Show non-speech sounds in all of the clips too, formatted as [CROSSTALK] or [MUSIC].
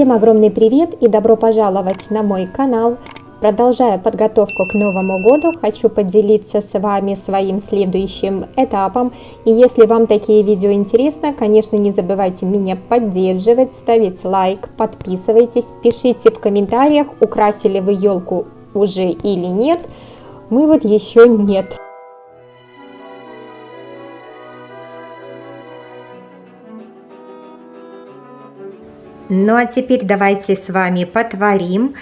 Всем огромный привет и добро пожаловать на мой канал. Продолжая подготовку к Новому году, хочу поделиться с вами своим следующим этапом. И если вам такие видео интересны, конечно, не забывайте меня поддерживать, ставить лайк, подписывайтесь, пишите в комментариях, украсили вы елку уже или нет. Мы вот еще нет. Ну а теперь давайте с вами потворим.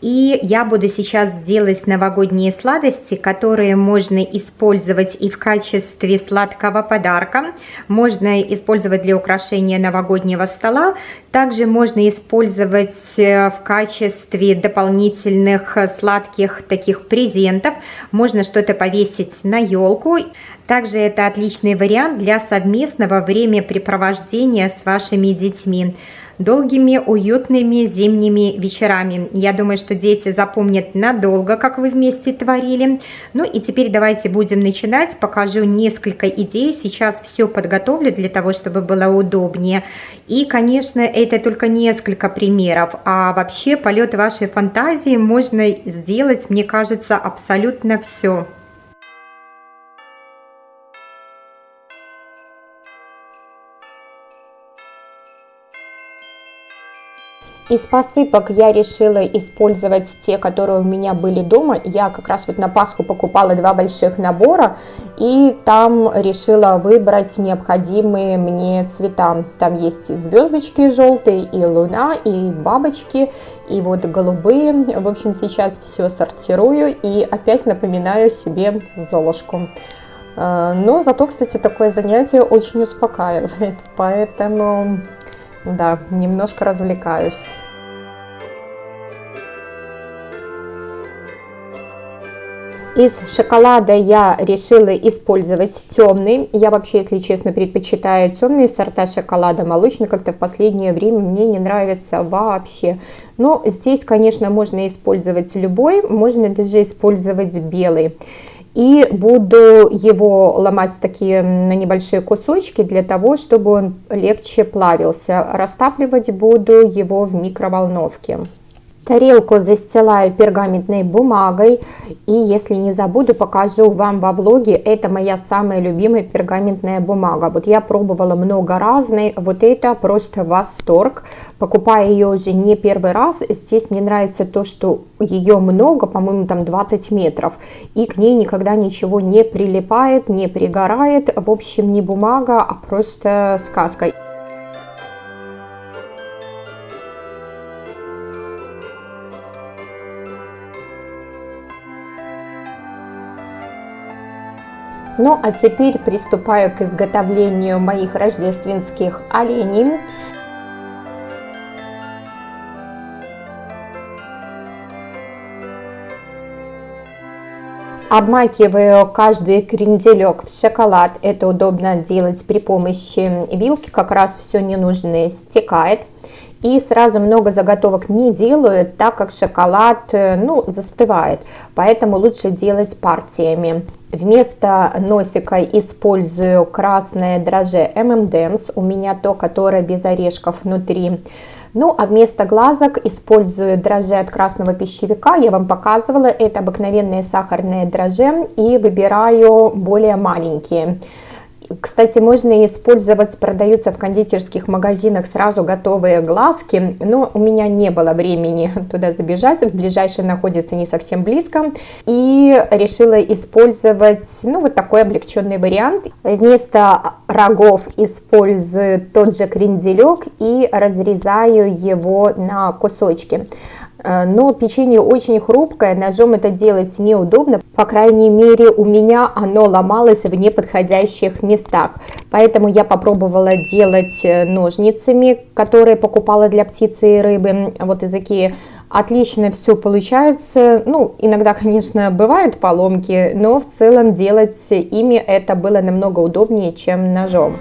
И я буду сейчас делать новогодние сладости, которые можно использовать и в качестве сладкого подарка. Можно использовать для украшения новогоднего стола. Также можно использовать э, в качестве дополнительных сладких таких презентов. Можно что-то повесить на елку. Также это отличный вариант для совместного времяпрепровождения с вашими детьми долгими уютными зимними вечерами. Я думаю, что дети запомнят надолго, как вы вместе творили. Ну и теперь давайте будем начинать. Покажу несколько идей. Сейчас все подготовлю для того, чтобы было удобнее. И, конечно, это только несколько примеров. А вообще полет вашей фантазии можно сделать, мне кажется, абсолютно все. Из посыпок я решила использовать те, которые у меня были дома. Я как раз вот на Пасху покупала два больших набора, и там решила выбрать необходимые мне цвета. Там есть звездочки желтые, и луна, и бабочки, и вот голубые. В общем, сейчас все сортирую и опять напоминаю себе Золушку. А, но зато, кстати, такое занятие очень успокаивает, поэтому, да, немножко развлекаюсь. Из шоколада я решила использовать темный. Я вообще, если честно, предпочитаю темные сорта шоколада. Молочный как-то в последнее время мне не нравится вообще. Но здесь, конечно, можно использовать любой, можно даже использовать белый. И буду его ломать такие на небольшие кусочки для того, чтобы он легче плавился. Растапливать буду его в микроволновке. Тарелку застилаю пергаментной бумагой. И если не забуду, покажу вам во влоге. Это моя самая любимая пергаментная бумага. Вот я пробовала много разной. Вот это просто восторг. Покупаю ее уже не первый раз. Здесь мне нравится то, что ее много, по-моему, там 20 метров. И к ней никогда ничего не прилипает, не пригорает. В общем, не бумага, а просто сказка. Ну а теперь приступаю к изготовлению моих рождественских оленей. Обмакиваю каждый кренделек в шоколад. Это удобно делать при помощи вилки. Как раз все ненужное стекает. И сразу много заготовок не делаю, так как шоколад ну, застывает. Поэтому лучше делать партиями. Вместо носика использую красное дрожжи M&M's, у меня то, которое без орешков внутри. Ну, а вместо глазок использую дрожжи от красного пищевика. Я вам показывала, это обыкновенные сахарные дрожжи и выбираю более маленькие. Кстати, можно использовать, продаются в кондитерских магазинах сразу готовые глазки, но у меня не было времени [LAUGHS] туда забежать, ближайший находится не совсем близко, и решила использовать, ну, вот такой облегченный вариант. Вместо рогов использую тот же кренделек и разрезаю его на кусочки. Э, но печенье очень хрупкое, ножом это делать неудобно, по крайней мере у меня оно ломалось в неподходящих местах, поэтому я попробовала делать э, ножницами, которые покупала для птицы и рыбы, вот из Икеи, отлично все получается, ну иногда конечно бывают поломки, но в целом делать ими это было намного удобнее, чем ножом.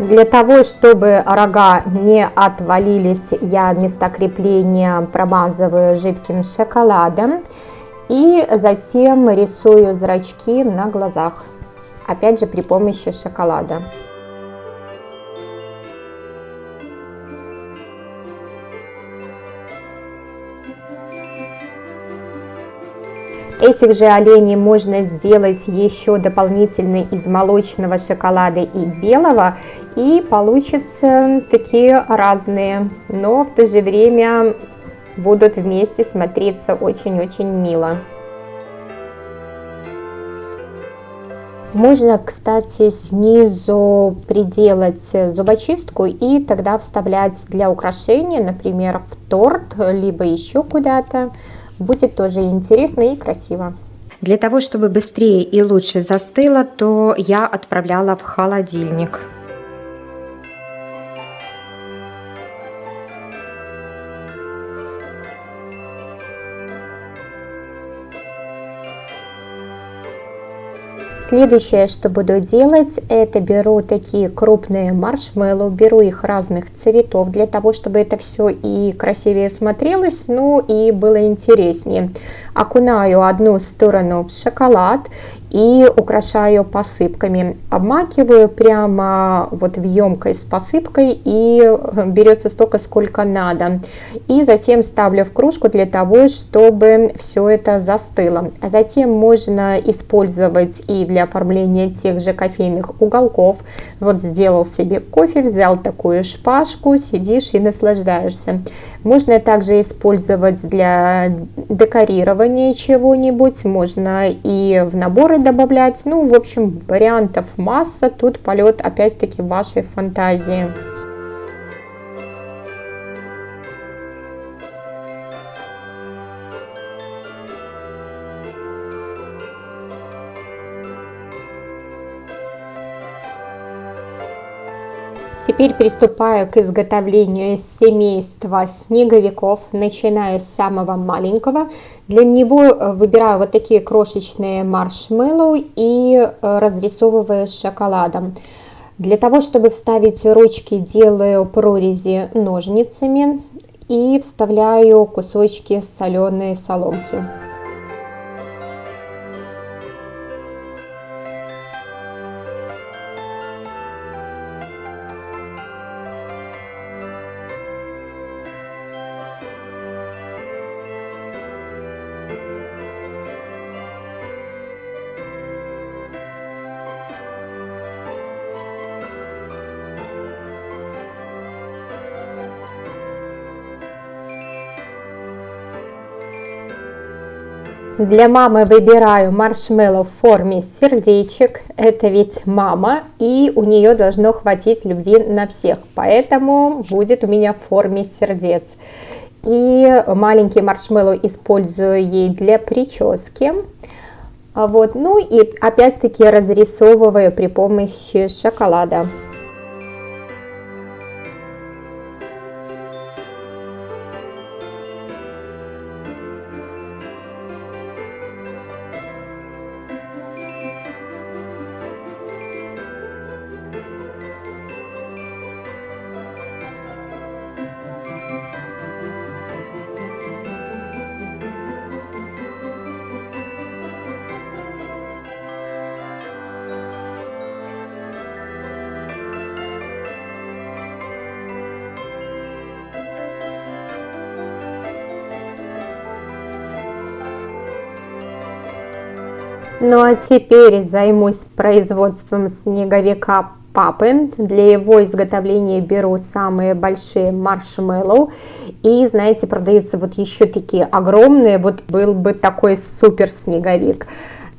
Для того, чтобы рога не отвалились, я места крепления промазываю жидким шоколадом и затем рисую зрачки на глазах. опять же при помощи шоколада. Этих же оленей можно сделать еще дополнительно из молочного шоколада и белого, и получится такие разные, но в то же время будут вместе смотреться очень-очень мило. Можно, кстати, снизу приделать зубочистку и тогда вставлять для украшения, например, в торт, либо еще куда-то. Будет тоже интересно и красиво. Для того, чтобы быстрее и лучше застыло, то я отправляла в холодильник. Следующее, что буду делать, это беру такие крупные маршмеллоу, беру их разных цветов, для того, чтобы это все и красивее смотрелось, ну и было интереснее. Окунаю одну сторону в шоколад и украшаю посыпками. Обмакиваю прямо вот в емкость с посыпкой и берется столько, сколько надо. И затем ставлю в кружку для того, чтобы все это застыло. А затем можно использовать и для оформления тех же кофейных уголков. Вот сделал себе кофе, взял такую шпажку, сидишь и наслаждаешься. Можно также использовать для декорирования чего-нибудь, можно и в наборы добавлять. Ну, в общем, вариантов масса, тут полет опять-таки вашей фантазии. Теперь приступаю к изготовлению семейства снеговиков. Начинаю с самого маленького. Для него э, выбираю вот такие крошечные маршмеллоу и э, разрисовываю шоколадом. Для того, чтобы вставить ручки, делаю прорези ножницами и вставляю кусочки соленой соломки. Для мамы выбираю маршмеллоу в форме сердечек. Это ведь мама, и у нее должно хватить любви на всех. Поэтому будет у меня в форме сердец. И маленький маршмеллоу использую ей для прически. Вот. Ну и опять-таки разрисовываю при помощи шоколада. Ну а теперь займусь производством снеговика папы. Для его изготовления беру самые большие маршмеллоу. И, знаете, продаются вот еще такие огромные. Вот был бы такой супер снеговик.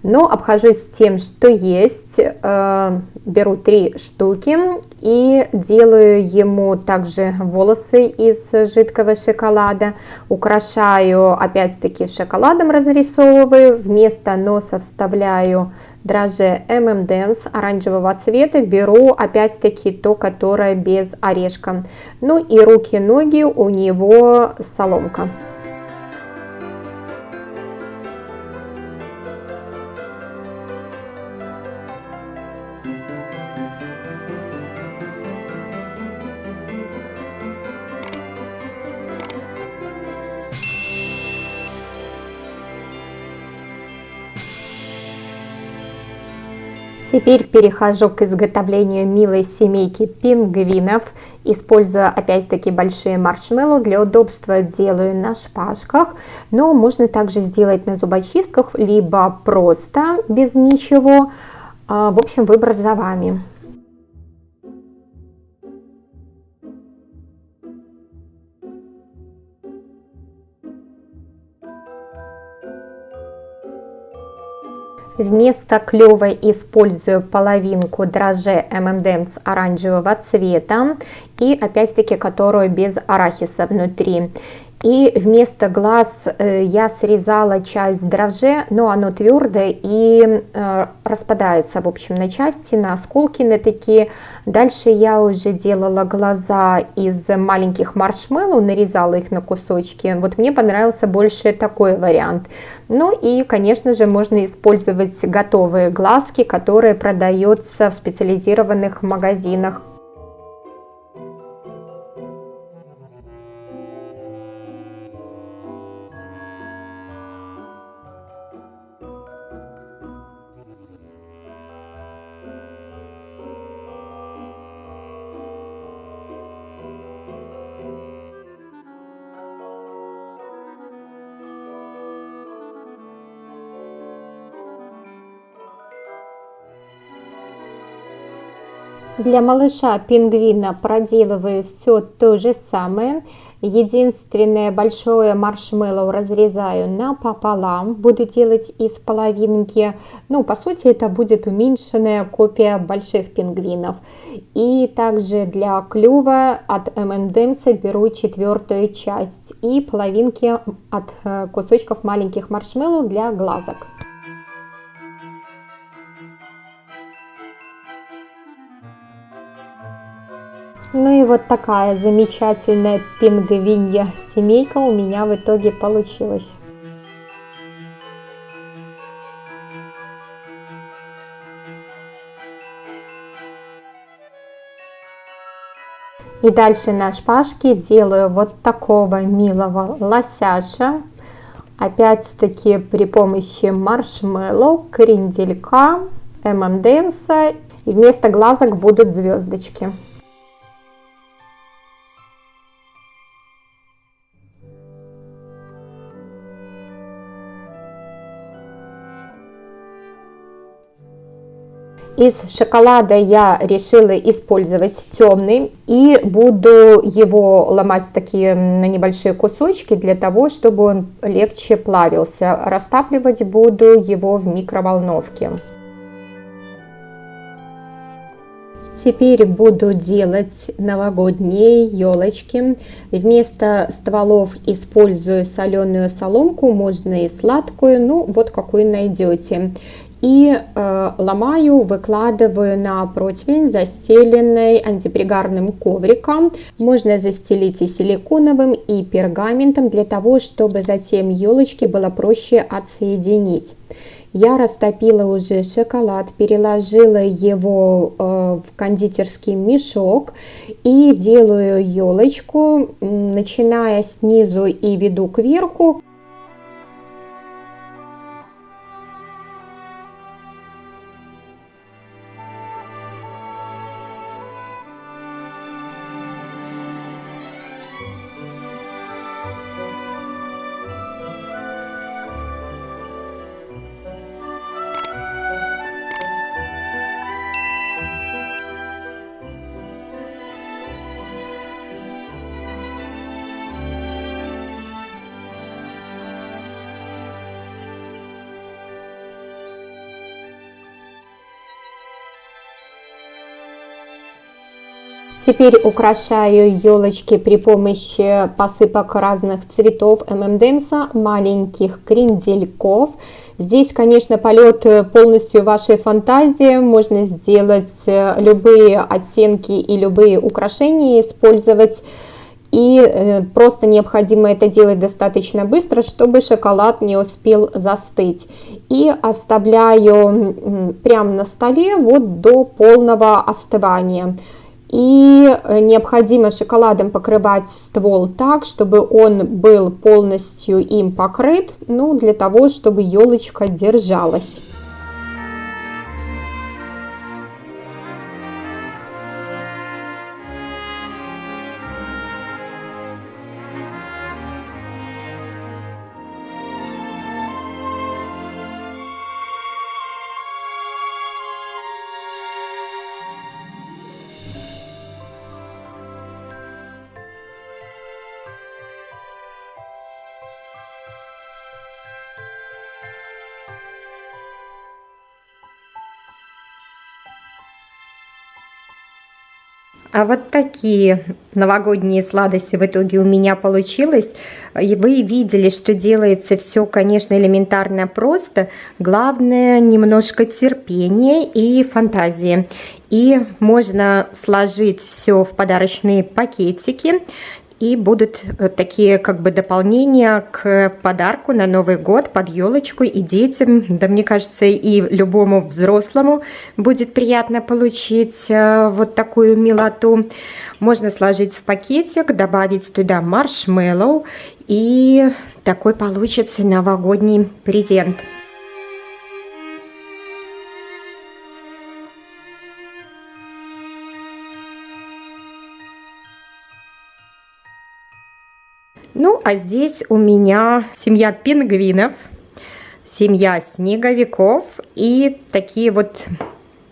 Но обхожусь тем, что есть. Э, беру три штуки и делаю ему также волосы из жидкого шоколада. Украшаю опять-таки шоколадом, разрисовываю. Вместо носа вставляю дрожжи M&M's оранжевого цвета. Беру опять-таки то, которое без орешка. Ну и руки-ноги у него соломка. Теперь перехожу к изготовлению милой семейки пингвинов. Используя опять-таки большие маршмеллоу, для удобства делаю на шпажках, но можно также сделать на зубочистках, либо просто без ничего. А, в общем, выбор за вами. Вместо клёва использую половинку дрожжей M&M's оранжевого цвета и опять-таки которую без арахиса внутри. И вместо глаз э, я срезала часть дрожжи, но оно твердое и э, распадается, в общем, на части, на осколки на такие. Дальше я уже делала глаза из маленьких маршмеллоу, нарезала их на кусочки. Вот мне понравился больше такой вариант. Ну и, конечно же, можно использовать готовые глазки, которые продаются в специализированных магазинах Для малыша пингвина проделываю все то же самое. Единственное большое маршмеллоу разрезаю напополам. Буду делать из половинки. Ну, по сути, это будет уменьшенная копия больших пингвинов. И также для клюва от M&M's беру четвертую часть. И половинки от э, кусочков маленьких маршмеллоу для глазок. Ну и вот такая замечательная пингвинья семейка у меня в итоге получилась. И дальше на шпажке делаю вот такого милого лосяша. Опять-таки при помощи маршмеллоу, кренделька, ММДМса. И вместо глазок будут звездочки. Из шоколада я решила использовать темный и буду его ломать такие на небольшие кусочки для того, чтобы он легче плавился. Растапливать буду его в микроволновке. Теперь буду делать новогодние елочки. Вместо стволов использую соленую соломку, можно и сладкую, ну вот какую найдете и э, ломаю, выкладываю на противень, застеленный антипригарным ковриком. Можно застелить и силиконовым, и пергаментом, для того, чтобы затем елочки было проще отсоединить. Я растопила уже шоколад, переложила его э, в кондитерский мешок и делаю елочку, начиная снизу и веду кверху. Теперь украшаю елочки при помощи посыпок разных цветов ММДМСа, маленьких крендельков. Здесь, конечно, полет полностью вашей фантазии. Можно сделать э, любые оттенки и любые украшения использовать. И э, просто необходимо это делать достаточно быстро, чтобы шоколад не успел застыть. И оставляю прямо на столе вот до полного остывания. И э, необходимо шоколадом покрывать ствол так, чтобы он был полностью им покрыт, ну, для того, чтобы елочка держалась. А вот такие новогодние сладости в итоге у меня получилось. И вы видели, что делается все, конечно, элементарно просто. Главное немножко терпения и фантазии. И можно сложить все в подарочные пакетики и будут э, такие как бы дополнения к подарку на Новый год под елочку и детям. Да мне кажется, и любому взрослому будет приятно получить э, вот такую милоту. Можно сложить в пакетик, добавить туда маршмеллоу и такой получится новогодний презент. Ну, а здесь у меня семья пингвинов, семья снеговиков и такие вот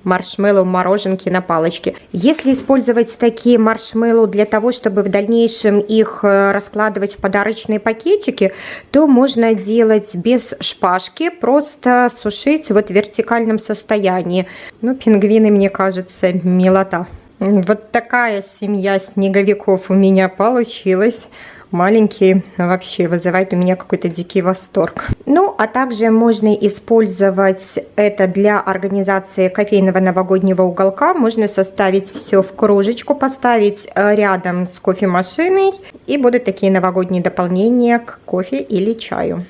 маршмеллоу мороженки на палочке. Если использовать такие маршмеллоу для того, чтобы в дальнейшем их э, раскладывать в подарочные пакетики, то можно делать без шпажки, просто сушить вот в вертикальном состоянии. Ну, пингвины, мне кажется, милота. Вот такая семья снеговиков у меня получилась маленькие вообще вызывает у меня какой-то дикий восторг. Ну, а также можно использовать это для организации кофейного новогоднего уголка. Можно составить все в кружечку, поставить э, рядом с кофемашиной и будут такие новогодние дополнения к кофе или чаю.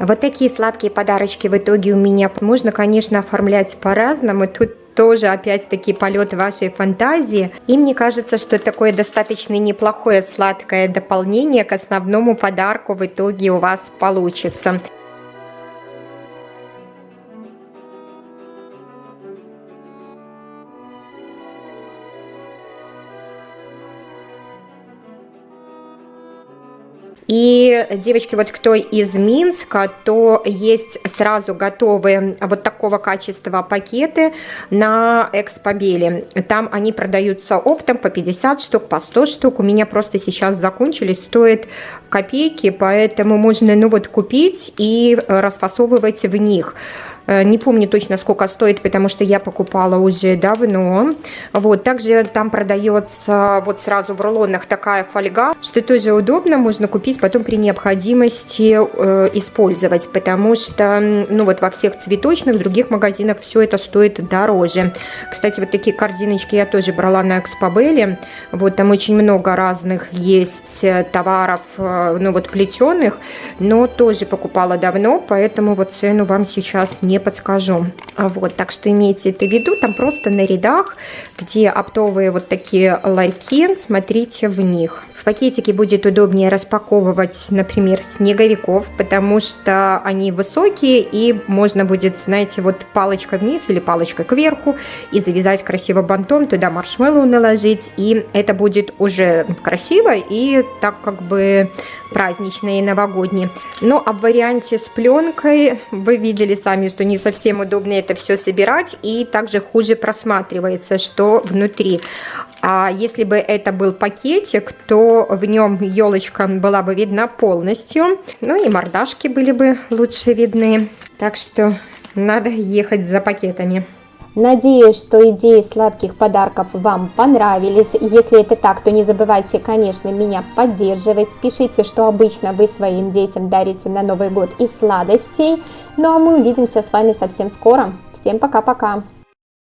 Вот такие сладкие подарочки в итоге у меня можно, конечно, оформлять по-разному. Тут тоже опять-таки полет вашей фантазии. И мне кажется, что такое достаточно неплохое сладкое дополнение к основному подарку в итоге у вас получится. И, девочки, вот кто из Минска, то есть сразу готовые вот такого качества пакеты на Экспобеле. Там они продаются оптом по 50 штук, по 100 штук. У меня просто сейчас закончились, стоит копейки, поэтому можно, ну вот, купить и расфасовывать в них. Э, не помню точно, сколько стоит, потому что я покупала уже давно. Вот, также там продается вот сразу в рулонах такая фольга, что тоже удобно, можно купить потом при необходимости э, использовать, потому что, ну вот во всех цветочных, других магазинах все это стоит дороже. Кстати, вот такие корзиночки я тоже брала на Экспобеле. Вот там очень много разных есть э, товаров, э, ну вот плетеных, но тоже покупала давно, поэтому вот цену вам сейчас не не подскажу. Вот, так что имейте это в виду, там просто на рядах, где оптовые вот такие ларьки, смотрите в них. В пакетике будет удобнее распаковывать, например, снеговиков, потому что они высокие и можно будет, знаете, вот палочка вниз или палочка кверху и завязать красиво бантом, туда маршмеллоу наложить, и это будет уже красиво и так как бы праздничные и новогодние. Но об варианте с пленкой вы видели сами, что не совсем удобно это все собирать и также хуже просматривается, что внутри. А если бы это был пакетик, то в нем елочка была бы видна полностью. Ну и мордашки были бы лучше видны. Так что надо ехать за пакетами. Надеюсь, что идеи сладких подарков вам понравились. Если это так, то не забывайте, конечно, меня поддерживать. Пишите, что обычно вы своим детям дарите на Новый год из сладостей. Ну а мы увидимся с вами совсем скоро. Всем пока-пока!